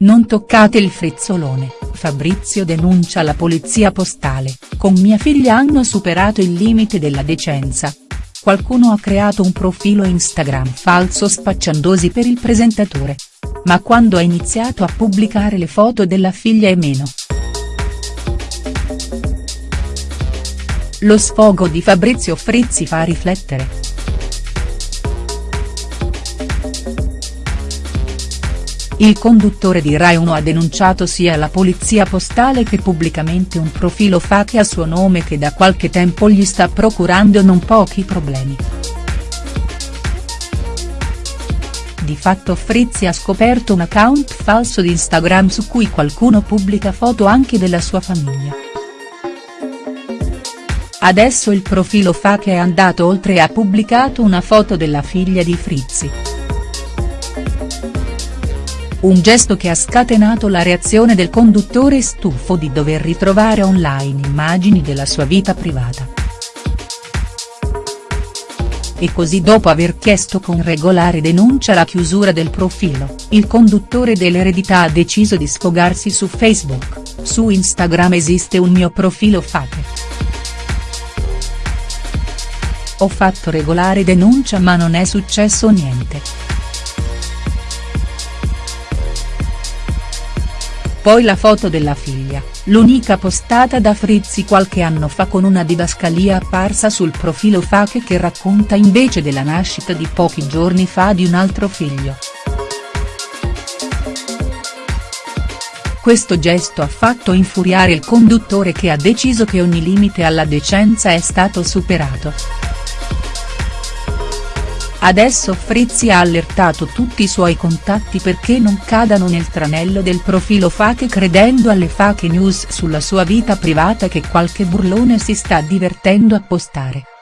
Non toccate il frizzolone, Fabrizio denuncia la polizia postale, con mia figlia hanno superato il limite della decenza. Qualcuno ha creato un profilo Instagram falso spacciandosi per il presentatore. Ma quando ha iniziato a pubblicare le foto della figlia e meno. Lo sfogo di Fabrizio Frizzi fa riflettere. Il conduttore di Rai 1 ha denunciato sia la polizia postale che pubblicamente un profilo fake a suo nome che da qualche tempo gli sta procurando non pochi problemi. Di fatto Frizzi ha scoperto un account falso di Instagram su cui qualcuno pubblica foto anche della sua famiglia. Adesso il profilo fake è andato oltre e ha pubblicato una foto della figlia di Frizzi. Un gesto che ha scatenato la reazione del conduttore stufo di dover ritrovare online immagini della sua vita privata. E così dopo aver chiesto con regolare denuncia la chiusura del profilo, il conduttore dell'eredità ha deciso di sfogarsi su Facebook, su Instagram esiste un mio profilo fake. Ho fatto regolare denuncia ma non è successo niente. Poi la foto della figlia, l'unica postata da Frizzi qualche anno fa con una didascalia apparsa sul profilo fake che racconta invece della nascita di pochi giorni fa di un altro figlio. Questo gesto ha fatto infuriare il conduttore che ha deciso che ogni limite alla decenza è stato superato. Adesso Frizzi ha allertato tutti i suoi contatti perché non cadano nel tranello del profilo fake credendo alle fake news sulla sua vita privata che qualche burlone si sta divertendo a postare.